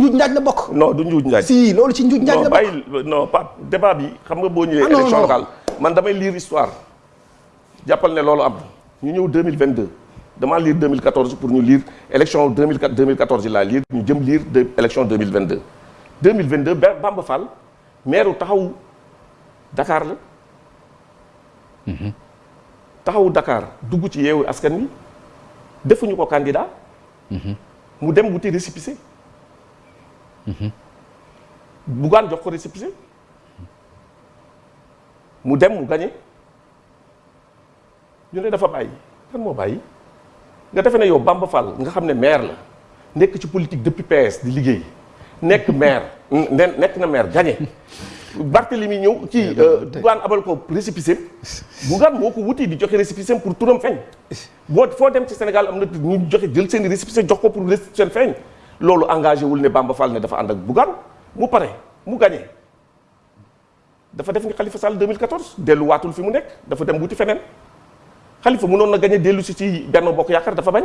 njuuj njaaj la bokk. non du njuuj njaaj. si loolu ci njuuj njaaj la bokk non bàyyi non Pape débat bi xam nga boo ñëwee. Ah, élection locale man damay lire histoire jàppal ne loolu am ñu ñëw 2022 damaa lire 2014 pour ñu lire élection 2004 2014 yi laa lire ñu jëm lire de élection 2022. 2022 Bamba Fall maire taxawu Dakar la. Mhm. taxawu Dakar dugg ci yeewu askan wi defuñu ko candidat. Mhm. mu dem wuti récépissé. Mhm. Bougane jox ko récépissé. mu dem mu gagné ñu ne dafa bàyyi kan moo bàyyi nga defe ne yow Bamba Fall nga xam ne maire la nekk ci politique depuis PS di liggéey nekk maire nekk na maire gagné. Barthélemy ñëw ci eh, eh, eh. euh, Bougane abal ko récépissé Bougane moo ko wuti di joxe récépissé pour turam feeñ boo foo dem ci Sénégal am na ñu joxe jël seen i récépissé jox ko pour récépissé seen feeñ loolu engagé wul ne Bamba Fall ne dafa ànd ak Bougane mu pare mu gagné dafa def ni Khalifa Sall 2014 delluwaatul fi mu nekk dafa dem wuti feneen Khalifa mënoon na gagné dellu si ci Benno Bokk Yaakaar dafa bañ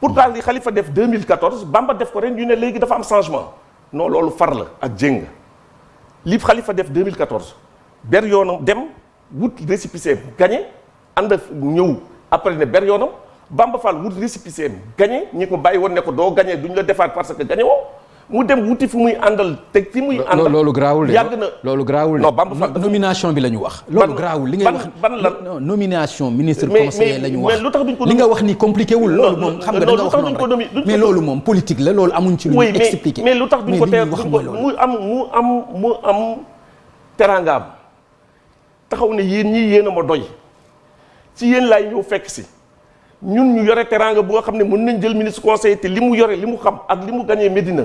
pourtant li Khalifa def 2014 Bamba def ko ren ñu ne léegi dafa am changement non loolu far la ak jéng li Khalifa def 2014 ber yoonam dem. wut récépissé gagné ànd ak ñëw après ne ber yoonam Bamba Fall wut récépissé gagné ñi ko bàyyi woon ne ko doo gagné duñ la defaat parce que gagné woo mu dem wuti fu muy àndal te fi muy. àndal loolu garaawul de yàgg na loolu garaawul de. non Bamba Fall nomination bi la ñu wax. loolu garaawul li ngay wax ban lan nomination ministre conseiller la ñu wax. mais lu tax duñ ko li nga wax ni compliqué wul. loolu moom xam nga da nga wax noonu rek mais loolu moom politique la loolu amuñ ci lu ñu expliqué. mais lu tax duñ ko teel mu am mu am mu am teraangaam taxaw ne yéen ñii yéen a ma doy ci yéen laay ñëw fekk si ñun ñu yore teraanga bu nga xam ne mën nañ jël ministre conseiller te li mu yore li mu xam ak li mu gagné Médina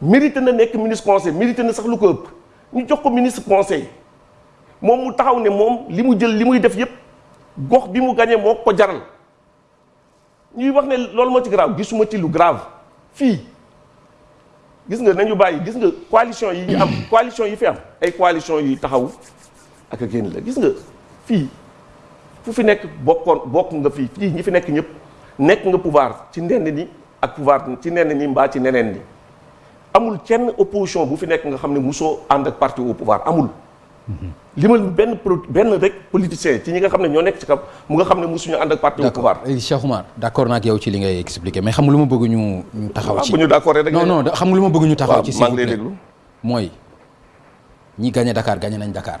mérité na nekk ministre conseiller mérité na sax lu ko ëpp ñu jox ko ministre conseiller moom mu taxaw ne moom li mu jël li muy def yépp gox bi mu gagné moo ko jaral ñuy wax ne loolu moo ci grave gisuma ci lu grave fii gis nga nañu bàyyi gis nga coalition yi ñu am coalition yi fi am ay coalition yuy taxaw ak a génn la gis nga fii fu fi nekk bokkoon bokk nga fii fii ñi fi nekk ñëpp nekk nga pouvoir ci nenn ni ak pouvoir ci nenn ni mbaa ci neneen ni amul kenn opposition bu fi nekk nga xam ne musoo ànd ak parti au pouvoir amul Mhm. li ma benn pro benn rek politicien ci ñi nga xam ne ñoo nekk ci kam mu nga xam ne mosuñu ànd ak parti au pouvoir. d'accord Cheikh Oumar d'accord naa ak yow ci li ngay expliquer mais xam nga lu ma bëgg ñu ñu taxaw ci. Ah, bu ñu d'accord rek non non xam nga lu ma bëgg ñu taxaw ci. waaw maa ngi lay déglu mooy ñi gagné Dakar gagné nañ Dakar.